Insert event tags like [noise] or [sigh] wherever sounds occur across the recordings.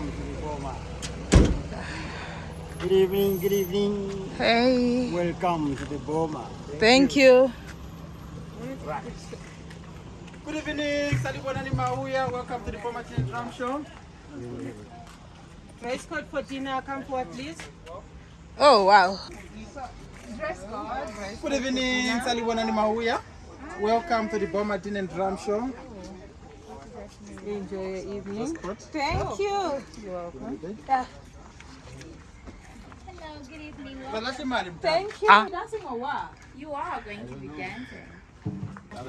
welcome to the Boma. Good evening, good evening. Hey, Welcome to the Boma. thank you. Right. Good evening, Salibonani Mauya. Welcome to the Boma Teen Drum Show. Dress code for dinner, come forward please. Oh, wow. Good evening, Salibonani Mauya. Welcome to the Boma Teen and Drum Show. Enjoy your evening. Thank you. You're welcome. Yeah. Hello, good evening. Well, that's the man. Thank you. Ah. Dancing or? You are going to be dancing. Okay,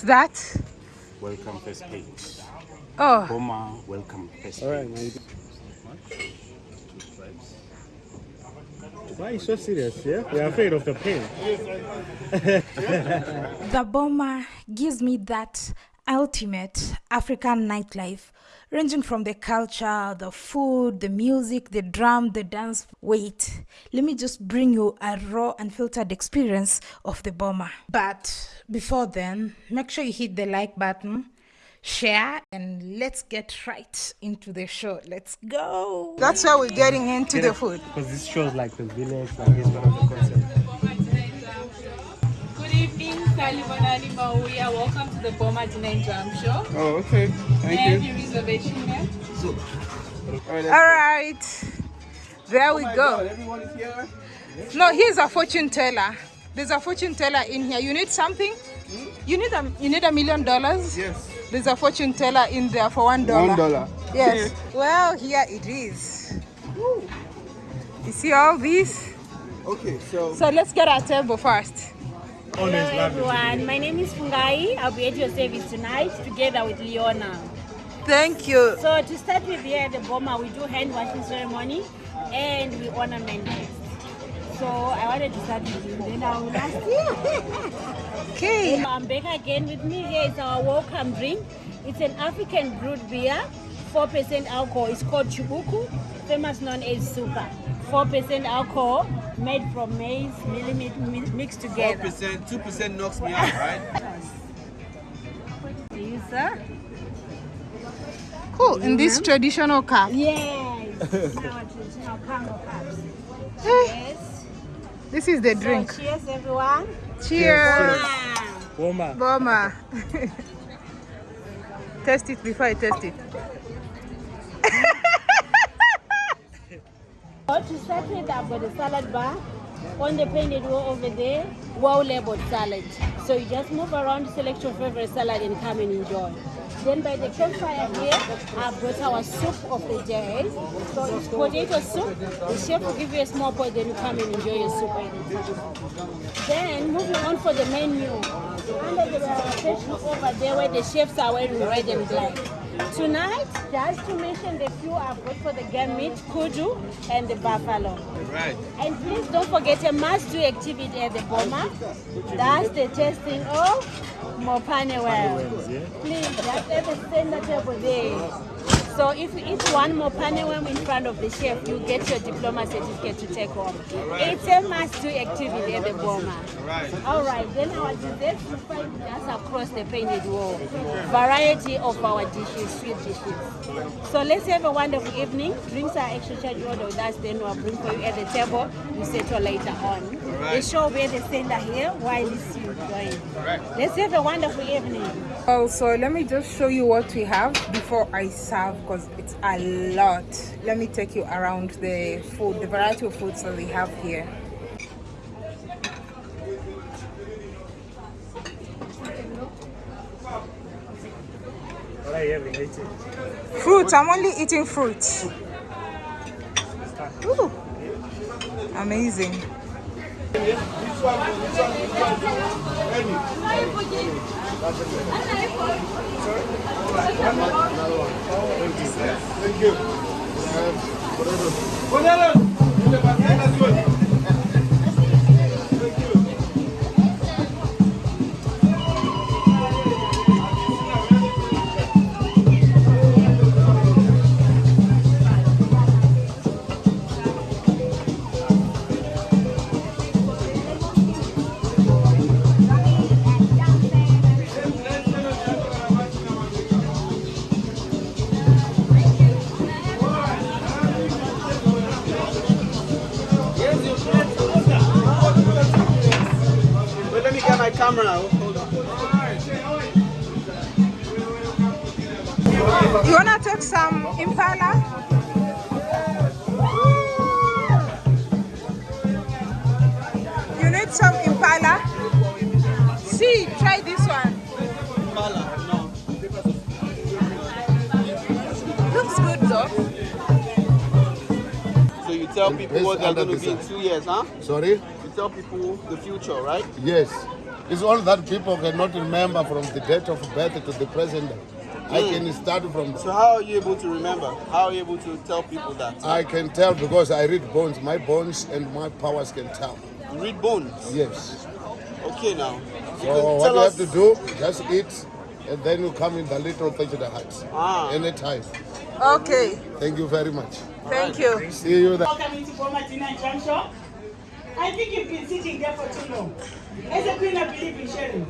What's that? Welcome first page. Oh, Boma, welcome first page. Why are you so serious? Yeah, we're afraid of the pain. The Boma gives me that ultimate African nightlife, ranging from the culture, the food, the music, the drum, the dance. Wait, let me just bring you a raw and filtered experience of the Boma. But before then, make sure you hit the like button, share, and let's get right into the show. Let's go. that's why we're getting into the food. Because this shows like the village, like it's one of the concepts. Evening, Salibonani Mauya. Welcome to the Boma Dinner and Drum Show. Oh, okay. May I have reservation here? All All right. There we oh go. Everyone is here. No, here's a fortune teller. There's a fortune teller in here. You need something? Hmm? You need a you need a million dollars? Yes. There's a fortune teller in there for one dollar. One dollar. Yes. Well, here it is. You see all these? Okay, so So let's get our table first. Always Hello everyone, my name is Fungai. I'll be at your service tonight together with Leona. Thank you. So to start with here at the Boma, we do hand washing ceremony and we ornament next. So I wanted to start with you, then I will ask you. [laughs] Okay. I'm back again with me. Here is our welcome drink. It's an African brewed beer, 4% alcohol. It's called Chibuku, famous known as Suka. 4% alcohol, made from maize, millet mi- mixed together. 4%, 2% knocks me out, right? To you, sir. Cool. In this mm-hmm. traditional cup. Yes. Our traditional Congo cups. Eh. Yes. This is the So drink. cheers, everyone. Cheers. Boma. Boma. [laughs] test it before I test it. To start with, I've got a salad bar. On the painted wall over there, well labeled salad. So you just move around, select your favorite salad and come and enjoy. Then by the campfire here, I've brought our soup of the day. So it's potato soup. The chef will give you a small pot, then you come and enjoy your soup. Then moving on for the menu. Under the section over there where the chefs are wearing red and black. Tonight, just to mention the few I've got for the game meat, kudu, and the buffalo. Right. And please don't forget a must-do activity at the Boma. That's the testing of Mopane worm. Please, just at the center table there. So if you eat one Mopane worm in front of the chef, you get your diploma certificate to take home. It's a must-do activity at the Boma. Right. All right, then our desserts you find just across the painted wall. Variety of our dishes, sweet dishes. So let's have a wonderful evening. Drinks are extra charge order with us, then we'll bring for you at the table. You settle later on. The show where the center here while it's you. enjoying. Let's have a wonderful evening. Well, so let me just show you what we have before I serve because it's a lot. Let me take you around the food, the variety of foods that we have here. What are you having? Eating? Fruit, I'm only eating fruit. Ooh, amazing. Wait, impala? You need some impala? See, try this one. Impala, no. Looks good though. So you tell people what they're going to be in two years, huh? Sorry? You tell people the future, right? Yes. It's all that people cannot remember from the date of birth to the present. I can start from So how are you able to remember? How are you able to tell people that? I can tell because I read bones. My bones and my powers can tell. You read bones. Yes. Okay, now. You So can what tell you us. have to do, just eat, and then you come in the little thing to the heart. Ah. Anytime. Okay, Thank you very much. thank you. See you there. Welcome into Bomatina Junction. I think you've been sitting there for too long. As a queen, I believe in sharing.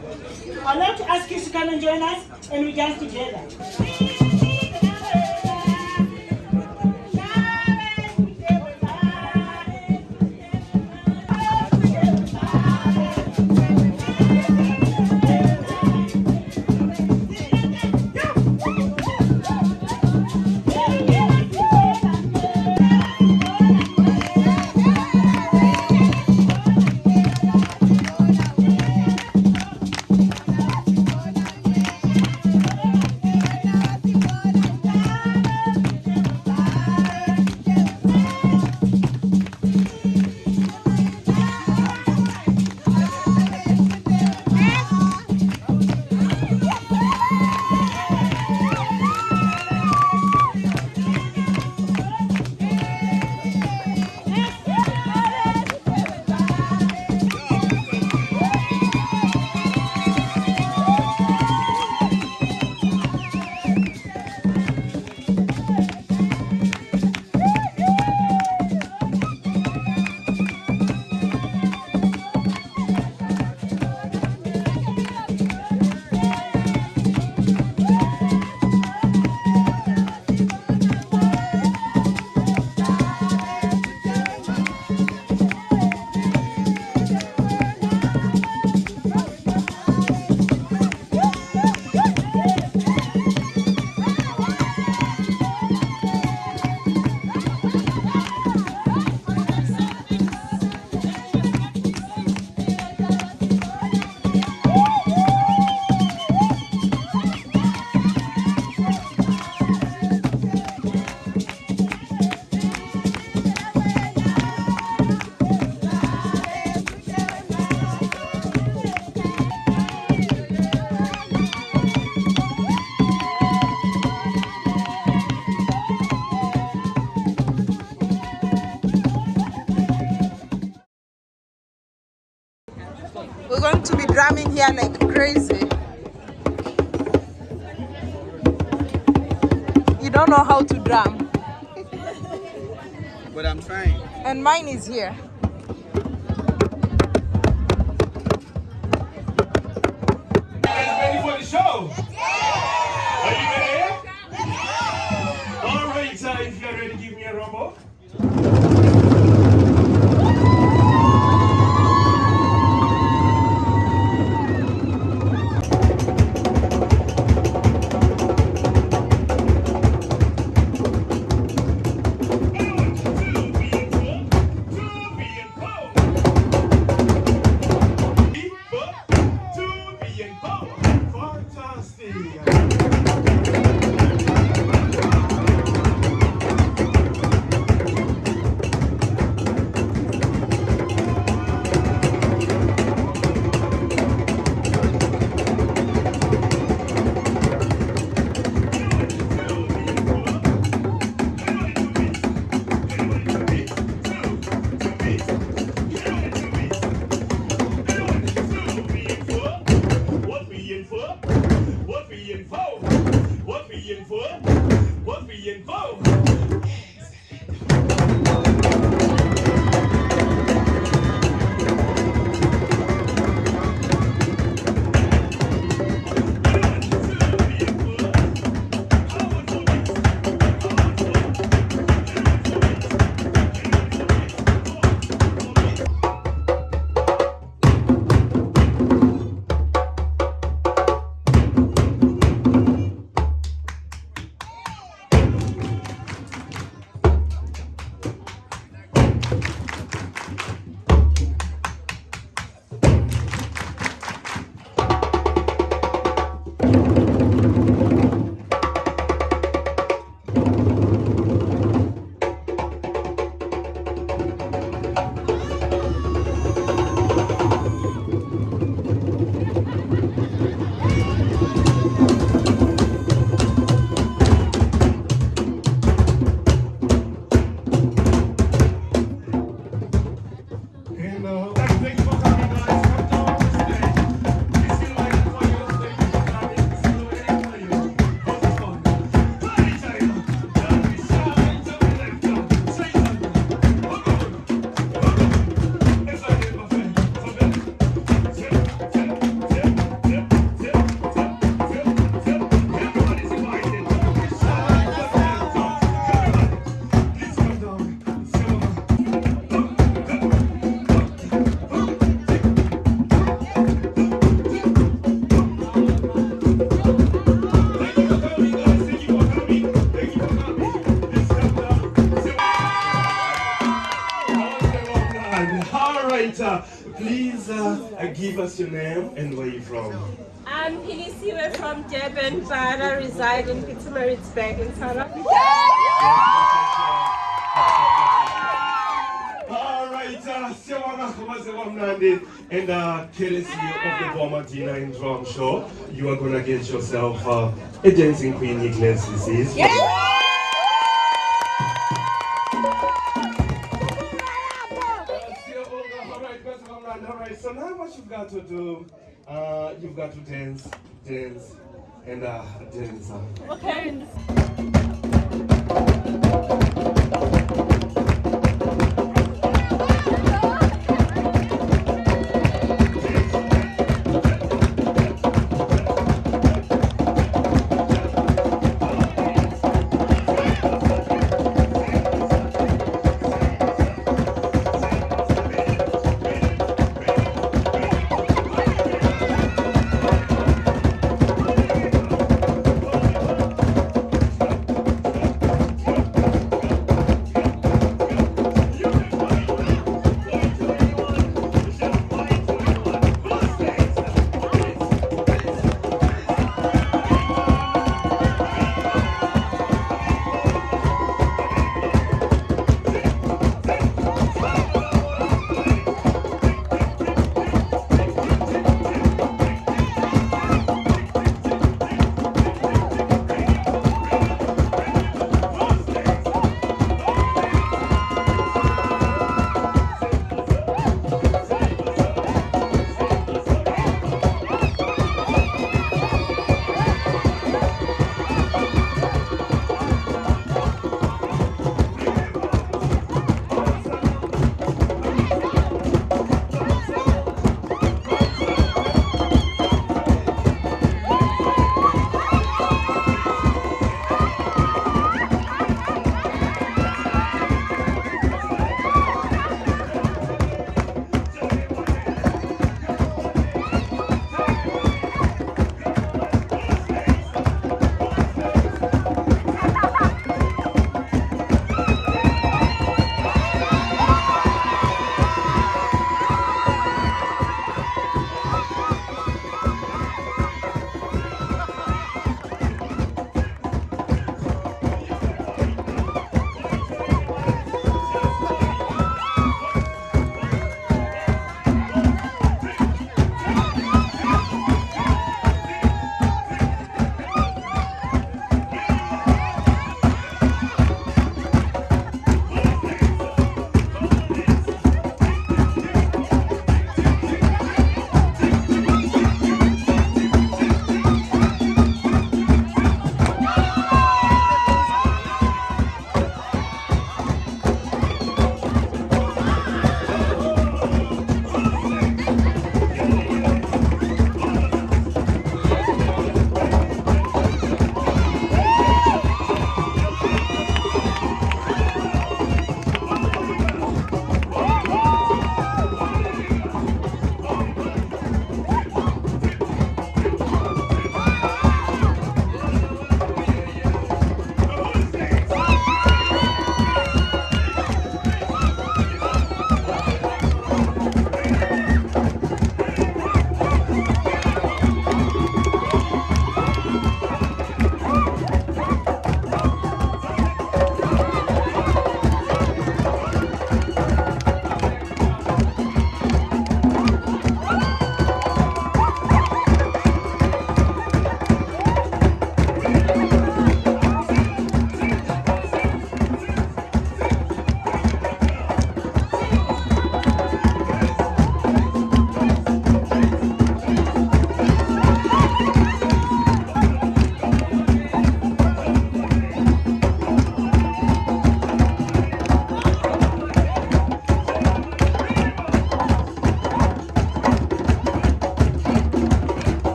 I'd like to ask you to come and join us and we dance together. Drum. But I'm trying. And mine is here. ready for the show? What we in for? What we in for? Right, uh, please uh, give us your name and where you're from. I'm Philisiwe from Durban, but I reside in Pietermaritzburg in South Africa. All right, uh, Sewanga Khobazeba Mnandi, and uh, courtesy of the Boma D9 Drum Show, you are gonna get yourself uh, a dancing queen. This is. All right, so now what you've got to do, uh, you've got to dance, dance, and uh, dance. Okay.